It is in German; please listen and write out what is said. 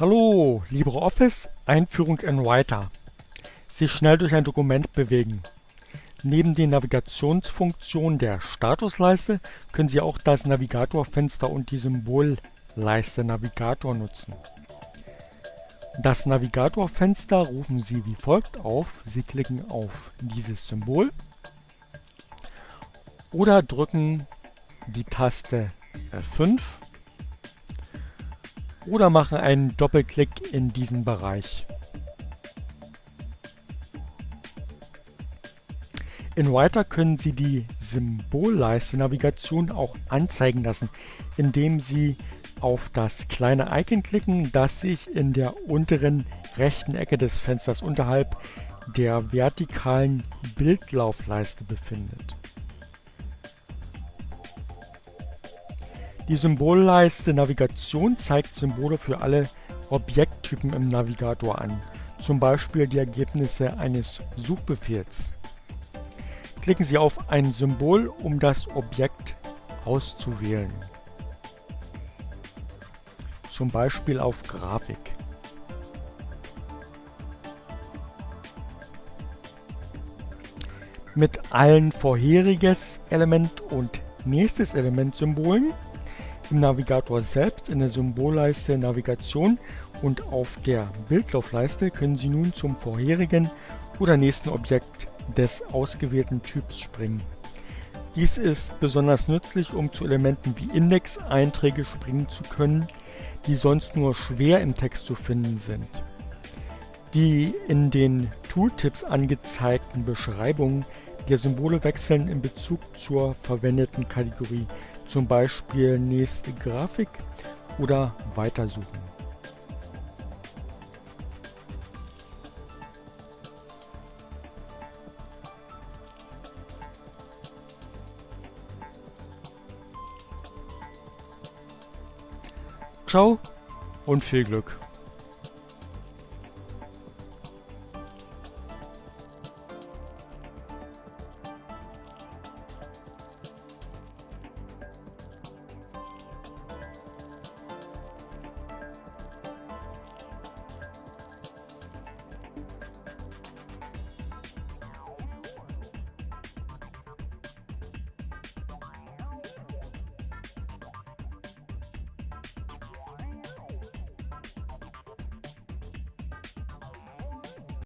Hallo, LibreOffice, Einführung in Writer. Sich schnell durch ein Dokument bewegen. Neben den Navigationsfunktionen der Statusleiste können Sie auch das Navigatorfenster und die Symbolleiste Navigator nutzen. Das Navigatorfenster rufen Sie wie folgt auf. Sie klicken auf dieses Symbol oder drücken die Taste F5 oder machen einen Doppelklick in diesen Bereich. In Writer können Sie die Symbolleiste Navigation auch anzeigen lassen, indem Sie auf das kleine Icon klicken, das sich in der unteren rechten Ecke des Fensters unterhalb der vertikalen Bildlaufleiste befindet. Die Symbolleiste Navigation zeigt Symbole für alle Objekttypen im Navigator an, zum Beispiel die Ergebnisse eines Suchbefehls. Klicken Sie auf ein Symbol, um das Objekt auszuwählen, zum Beispiel auf Grafik. Mit allen vorheriges Element und nächstes Element Symbolen im Navigator selbst in der Symbolleiste Navigation und auf der Bildlaufleiste können Sie nun zum vorherigen oder nächsten Objekt des ausgewählten Typs springen. Dies ist besonders nützlich, um zu Elementen wie Index-Einträge springen zu können, die sonst nur schwer im Text zu finden sind. Die in den Tooltips angezeigten Beschreibungen der Symbole wechseln in Bezug zur verwendeten Kategorie zum Beispiel nächste Grafik oder weitersuchen. Ciao und viel Glück!